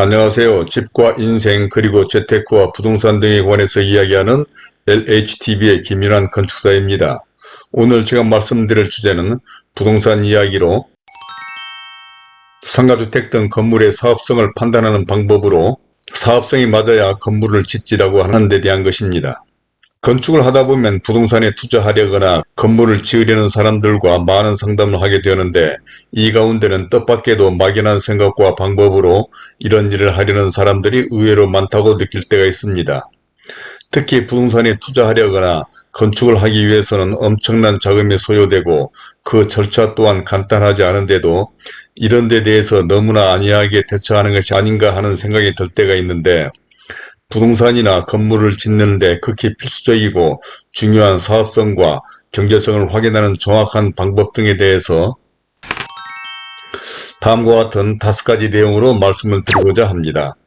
안녕하세요. 집과 인생 그리고 재테크와 부동산 등에 관해서 이야기하는 LHTV의 김윤환 건축사입니다. 오늘 제가 말씀드릴 주제는 부동산 이야기로 상가주택 등 건물의 사업성을 판단하는 방법으로 사업성이 맞아야 건물을 짓지라고 하는 데 대한 것입니다. 건축을 하다 보면 부동산에 투자하려거나 건물을 지으려는 사람들과 많은 상담을 하게 되는데 이 가운데는 뜻밖에도 막연한 생각과 방법으로 이런 일을 하려는 사람들이 의외로 많다고 느낄 때가 있습니다. 특히 부동산에 투자하려거나 건축을 하기 위해서는 엄청난 자금이 소요되고 그 절차 또한 간단하지 않은데도 이런 데 대해서 너무나 안이하게 대처하는 것이 아닌가 하는 생각이 들 때가 있는데 부동산이나 건물을 짓는 데 극히 필수적이고 중요한 사업성과 경제성을 확인하는 정확한 방법 등에 대해서 다음과 같은 다섯 가지 내용으로 말씀을 드리고자 합니다.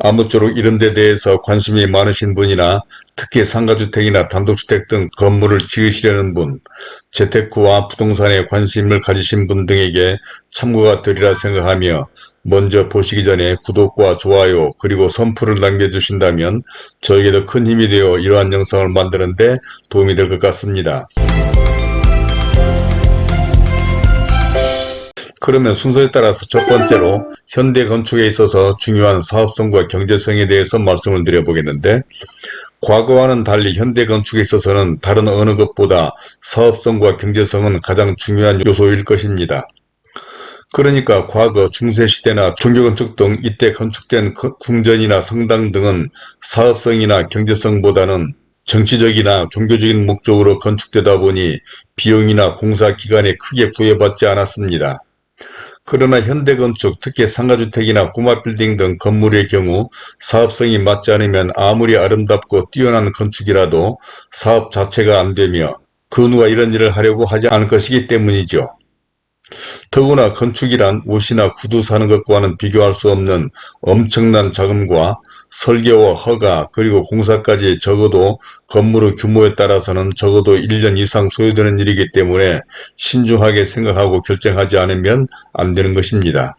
아무쪼록 이런 데 대해서 관심이 많으신 분이나 특히 상가주택이나 단독주택 등 건물을 지으시려는 분, 재테크와 부동산에 관심을 가지신 분 등에게 참고가 되리라 생각하며 먼저 보시기 전에 구독과 좋아요 그리고 선풀을 남겨주신다면 저에게도 큰 힘이 되어 이러한 영상을 만드는 데 도움이 될 것 같습니다. 그러면 순서에 따라서 첫 번째로 현대 건축에 있어서 중요한 사업성과 경제성에 대해서 말씀을 드려보겠는데 과거와는 달리 현대 건축에 있어서는 다른 어느 것보다 사업성과 경제성은 가장 중요한 요소일 것입니다. 그러니까 과거 중세시대나 종교건축 등 이때 건축된 궁전이나 성당 등은 사업성이나 경제성보다는 정치적이나 종교적인 목적으로 건축되다 보니 비용이나 공사 기간에 크게 부여받지 않았습니다. 그러나 현대건축, 특히 상가주택이나 꼬마빌딩 등 건물의 경우 사업성이 맞지 않으면 아무리 아름답고 뛰어난 건축이라도 사업 자체가 안되며 그 누가 이런 일을 하려고 하지 않을 것이기 때문이죠. 더구나 건축이란 옷이나 구두 사는 것과는 비교할 수 없는 엄청난 자금과 설계와 허가 그리고 공사까지 적어도 건물의 규모에 따라서는 적어도 1년 이상 소요되는 일이기 때문에 신중하게 생각하고 결정하지 않으면 안 되는 것입니다.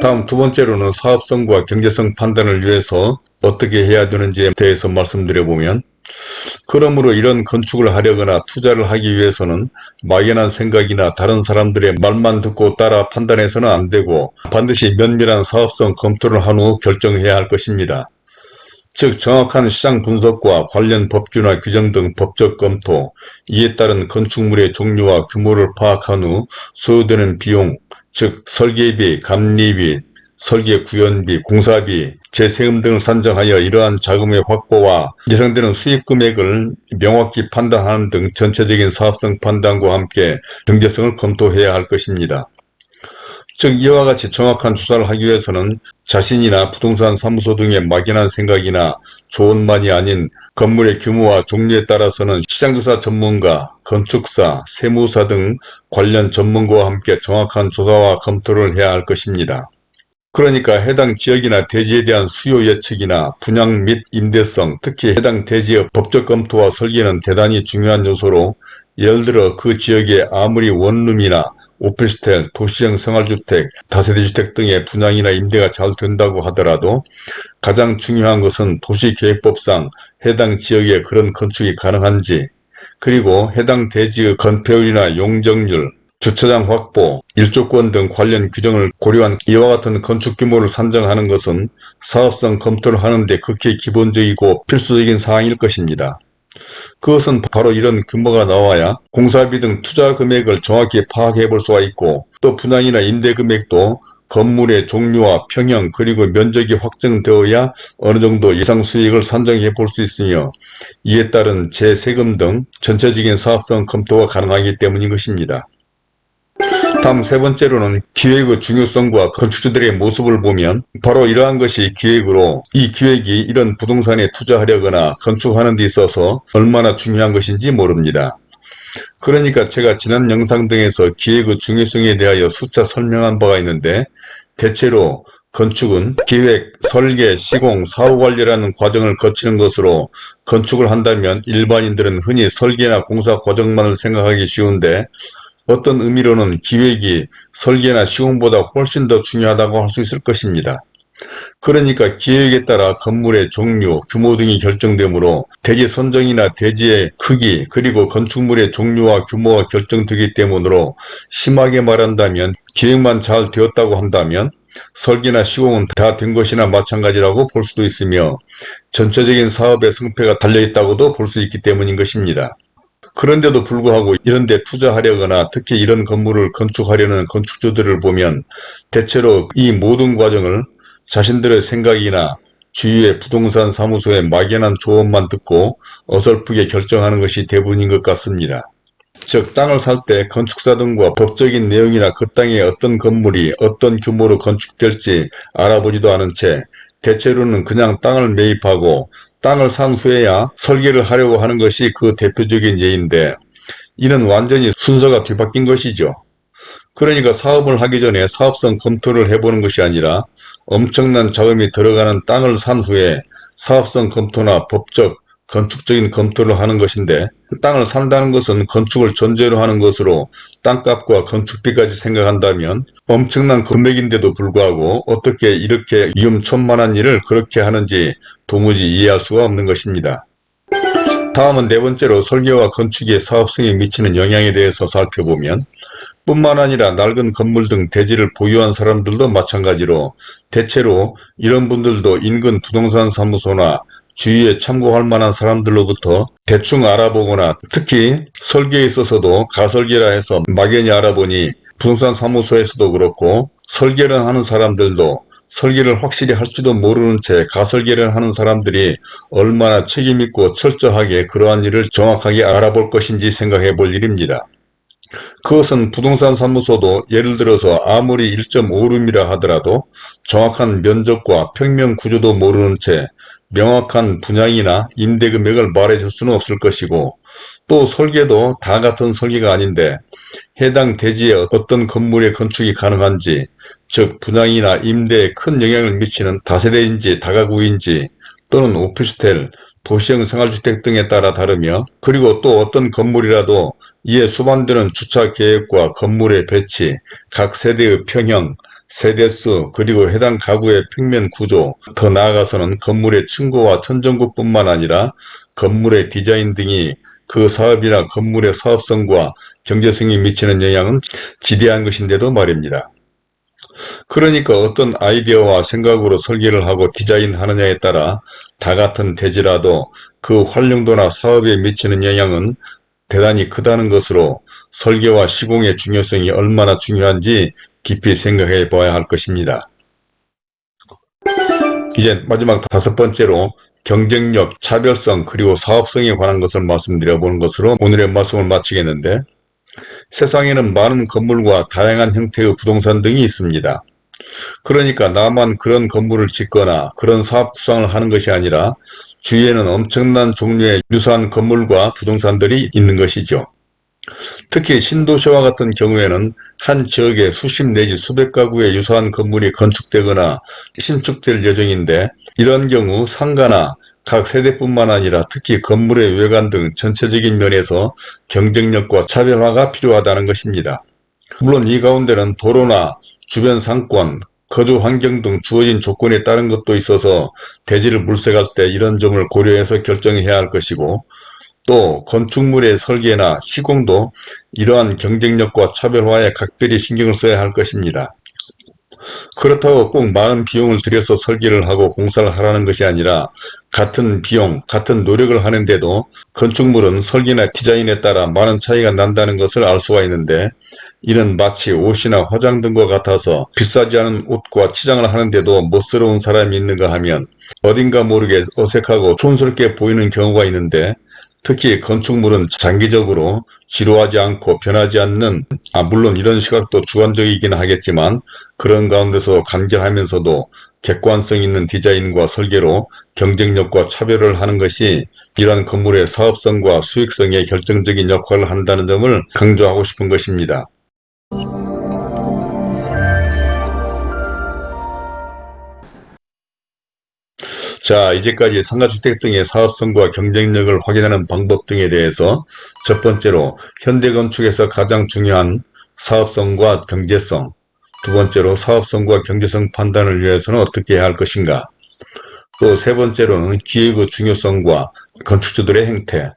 다음 두 번째로는 사업성과 경제성 판단을 위해서 어떻게 해야 되는지에 대해서 말씀드려보면 그러므로 이런 건축을 하려거나 투자를 하기 위해서는 막연한 생각이나 다른 사람들의 말만 듣고 따라 판단해서는 안 되고 반드시 면밀한 사업성 검토를 한 후 결정해야 할 것입니다. 즉 정확한 시장 분석과 관련 법규나 규정 등 법적 검토, 이에 따른 건축물의 종류와 규모를 파악한 후 소요되는 비용, 즉 설계비, 감리비, 설계 구현비, 공사비, 재세금 등을 산정하여 이러한 자금의 확보와 예상되는 수입 금액을 명확히 판단하는 등 전체적인 사업성 판단과 함께 경제성을 검토해야 할 것입니다. 즉 이와 같이 정확한 조사를 하기 위해서는 자신이나 부동산 사무소 등의 막연한 생각이나 좋은만이 아닌 건물의 규모와 종류에 따라서는 시장조사 전문가, 건축사, 세무사 등 관련 전문가와 함께 정확한 조사와 검토를 해야 할 것입니다. 그러니까 해당 지역이나 대지에 대한 수요 예측이나 분양 및 임대성, 특히 해당 대지의 법적 검토와 설계는 대단히 중요한 요소로 예를 들어 그 지역에 아무리 원룸이나 오피스텔, 도시형 생활주택, 다세대주택 등의 분양이나 임대가 잘 된다고 하더라도 가장 중요한 것은 도시계획법상 해당 지역에 그런 건축이 가능한지 그리고 해당 대지의 건폐율이나 용적률, 주차장 확보, 일조권 등 관련 규정을 고려한 이와 같은 건축 규모를 산정하는 것은 사업성 검토를 하는데 극히 기본적이고 필수적인 사항일 것입니다. 그것은 바로 이런 규모가 나와야 공사비 등 투자 금액을 정확히 파악해 볼 수가 있고 또 분양이나 임대 금액도 건물의 종류와 평형 그리고 면적이 확정되어야 어느 정도 예상 수익을 산정해 볼 수 있으며 이에 따른 재세금 등 전체적인 사업성 검토가 가능하기 때문인 것입니다. 다음 세 번째로는 기획의 중요성과 건축주들의 모습을 보면 바로 이러한 것이 기획으로 이 기획이 이런 부동산에 투자하려거나 건축하는 데 있어서 얼마나 중요한 것인지 모릅니다. 그러니까 제가 지난 영상 등에서 기획의 중요성에 대하여 수차 설명한 바가 있는데 대체로 건축은 기획, 설계, 시공, 사후관리라는 과정을 거치는 것으로 건축을 한다면 일반인들은 흔히 설계나 공사 과정만을 생각하기 쉬운데 어떤 의미로는 기획이 설계나 시공보다 훨씬 더 중요하다고 할 수 있을 것입니다. 그러니까 기획에 따라 건물의 종류, 규모 등이 결정되므로 대지 선정이나 대지의 크기 그리고 건축물의 종류와 규모가 결정되기 때문으로 심하게 말한다면 기획만 잘 되었다고 한다면 설계나 시공은 다 된 것이나 마찬가지라고 볼 수도 있으며 전체적인 사업의 성패가 달려있다고도 볼 수 있기 때문인 것입니다. 그런데도 불구하고 이런 데 투자하려거나 특히 이런 건물을 건축하려는 건축주들을 보면 대체로 이 모든 과정을 자신들의 생각이나 주위의 부동산 사무소의 막연한 조언만 듣고 어설프게 결정하는 것이 대부분인 것 같습니다. 즉 땅을 살 때 건축사 등과 법적인 내용이나 그 땅에 어떤 건물이 어떤 규모로 건축될지 알아보지도 않은 채 대체로는 그냥 땅을 매입하고 땅을 산 후에야 설계를 하려고 하는 것이 그 대표적인 예인데 이는 완전히 순서가 뒤바뀐 것이죠. 그러니까 사업을 하기 전에 사업성 검토를 해보는 것이 아니라 엄청난 자금이 들어가는 땅을 산 후에 사업성 검토나 법적, 건축적인 검토를 하는 것인데 그 땅을 산다는 것은 건축을 전제로 하는 것으로 땅값과 건축비까지 생각한다면 엄청난 금액인데도 불구하고 어떻게 이렇게 위험천만한 일을 그렇게 하는지 도무지 이해할 수가 없는 것입니다. 다음은 네 번째로 설계와 건축의 사업성에 미치는 영향에 대해서 살펴보면 뿐만 아니라 낡은 건물 등 대지를 보유한 사람들도 마찬가지로 대체로 이런 분들도 인근 부동산 사무소나 주위에 참고할 만한 사람들로부터 대충 알아보거나 특히 설계에 있어서도 가설계라 해서 막연히 알아보니 부동산 사무소에서도 그렇고 설계를 하는 사람들도 설계를 확실히 할지도 모르는 채 가설계를 하는 사람들이 얼마나 책임있고 철저하게 그러한 일을 정확하게 알아볼 것인지 생각해 볼 일입니다. 그것은 부동산 사무소도 예를 들어서 아무리 1.5룸이라 하더라도 정확한 면적과 평면 구조도 모르는 채 명확한 분양이나 임대금액을 말해줄 수는 없을 것이고 또 설계도 다 같은 설계가 아닌데 해당 대지에 어떤 건물의 건축이 가능한지 즉 분양이나 임대에 큰 영향을 미치는 다세대인지 다가구인지 또는 오피스텔, 도시형 생활주택 등에 따라 다르며 그리고 또 어떤 건물이라도 이에 수반되는 주차 계획과 건물의 배치, 각 세대의 평형, 세대수 그리고 해당 가구의 평면 구조 더 나아가서는 건물의 층고와 천정구뿐만 아니라 건물의 디자인 등이 그 사업이나 건물의 사업성과 경제성이 미치는 영향은 지대한 것인데도 말입니다. 그러니까 어떤 아이디어와 생각으로 설계를 하고 디자인하느냐에 따라 다 같은 대지라도 그 활용도나 사업에 미치는 영향은 대단히 크다는 것으로 설계와 시공의 중요성이 얼마나 중요한지 깊이 생각해 봐야 할 것입니다. 이제 마지막 다섯 번째로 경쟁력, 차별성, 그리고 사업성에 관한 것을 말씀드려 보는 것으로 오늘의 말씀을 마치겠는데 세상에는 많은 건물과 다양한 형태의 부동산 등이 있습니다. 그러니까 나만 그런 건물을 짓거나 그런 사업 구상을 하는 것이 아니라 주위에는 엄청난 종류의 유사한 건물과 부동산들이 있는 것이죠. 특히 신도시와 같은 경우에는 한 지역에 수십 내지 수백 가구의 유사한 건물이 건축되거나 신축될 예정인데 이런 경우 상가나 각 세대뿐만 아니라 특히 건물의 외관 등 전체적인 면에서 경쟁력과 차별화가 필요하다는 것입니다. 물론 이 가운데는 도로나 주변 상권, 거주 환경 등 주어진 조건에 따른 것도 있어서 대지를 물색할 때 이런 점을 고려해서 결정해야 할 것이고 또 건축물의 설계나 시공도 이러한 경쟁력과 차별화에 각별히 신경을 써야 할 것입니다. 그렇다고 꼭 많은 비용을 들여서 설계를 하고 공사를 하라는 것이 아니라 같은 비용, 같은 노력을 하는데도 건축물은 설계나 디자인에 따라 많은 차이가 난다는 것을 알 수가 있는데 이는 마치 옷이나 화장 등과 같아서 비싸지 않은 옷과 치장을 하는데도 멋스러운 사람이 있는가 하면 어딘가 모르게 어색하고 촌스럽게 보이는 경우가 있는데 특히 건축물은 장기적으로 지루하지 않고 변하지 않는 아 물론 이런 시각도 주관적이긴 하겠지만 그런 가운데서 간결하면서도 객관성 있는 디자인과 설계로 경쟁력과 차별을 하는 것이 이러한 건물의 사업성과 수익성에 결정적인 역할을 한다는 점을 강조하고 싶은 것입니다. 자 이제까지 상가주택 등의 사업성과 경쟁력을 확인하는 방법 등에 대해서 첫 번째로 현대건축에서 가장 중요한 사업성과 경제성 두 번째로 사업성과 경제성 판단을 위해서는 어떻게 해야 할 것인가 또 세 번째로는 기획의 중요성과 건축주들의 행태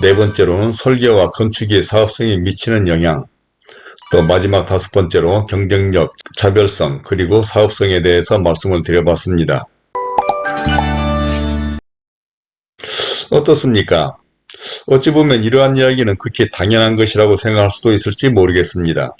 네 번째로는 설계와 건축이 사업성에 미치는 영향 또 마지막 다섯 번째로 경쟁력, 차별성 그리고 사업성에 대해서 말씀을 드려봤습니다. 어떻습니까? 어찌 보면 이러한 이야기는 극히 당연한 것이라고 생각할 수도 있을지 모르겠습니다.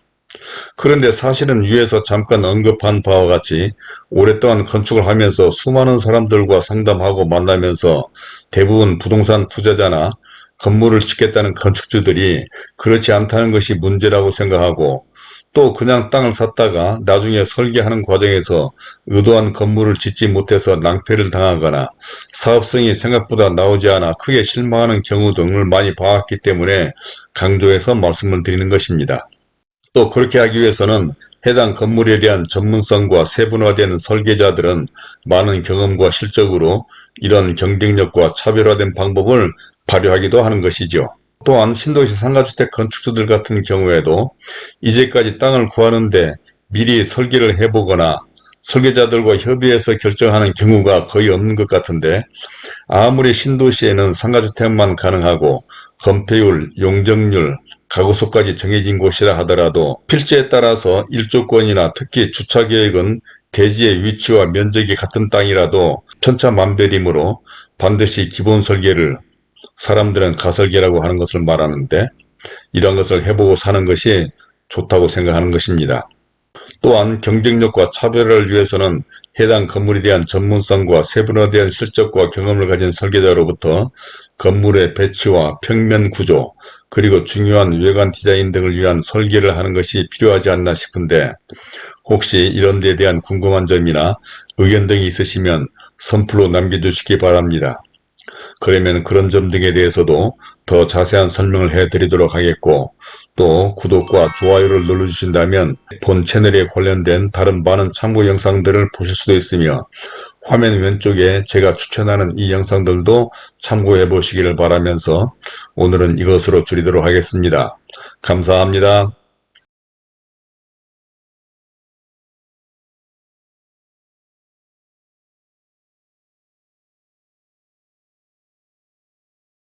그런데 사실은 위에서 잠깐 언급한 바와 같이 오랫동안 건축을 하면서 수많은 사람들과 상담하고 만나면서 대부분 부동산 투자자나 건물을 짓겠다는 건축주들이 그렇지 않다는 것이 문제라고 생각하고 또 그냥 땅을 샀다가 나중에 설계하는 과정에서 의도한 건물을 짓지 못해서 낭패를 당하거나 사업성이 생각보다 나오지 않아 크게 실망하는 경우 등을 많이 봐왔기 때문에 강조해서 말씀을 드리는 것입니다. 또 그렇게 하기 위해서는 해당 건물에 대한 전문성과 세분화된 설계자들은 많은 경험과 실적으로 이런 경쟁력과 차별화된 방법을 발휘하기도 하는 것이죠. 또한 신도시 상가주택 건축주들 같은 경우에도 이제까지 땅을 구하는데 미리 설계를 해보거나 설계자들과 협의해서 결정하는 경우가 거의 없는 것 같은데 아무리 신도시에는 상가주택만 가능하고 건폐율, 용적률, 가구수까지 정해진 곳이라 하더라도 필지에 따라서 일조권이나 특히 주차계획은 대지의 위치와 면적이 같은 땅이라도 천차만별이므로 반드시 기본 설계를 사람들은 가설계라고 하는 것을 말하는데 이런 것을 해보고 사는 것이 좋다고 생각하는 것입니다. 또한 경쟁력과 차별화를 위해서는 해당 건물에 대한 전문성과 세분화된 실적과 경험을 가진 설계자로부터 건물의 배치와 평면 구조 그리고 중요한 외관 디자인 등을 위한 설계를 하는 것이 필요하지 않나 싶은데 혹시 이런 데에 대한 궁금한 점이나 의견 등이 있으시면 선플로 남겨주시기 바랍니다. 그러면 그런 점 등에 대해서도 더 자세한 설명을 해드리도록 하겠고 또 구독과 좋아요를 눌러주신다면 본 채널에 관련된 다른 많은 참고 영상들을 보실 수도 있으며 화면 왼쪽에 제가 추천하는 이 영상들도 참고해 보시기를 바라면서 오늘은 이것으로 줄이도록 하겠습니다. 감사합니다.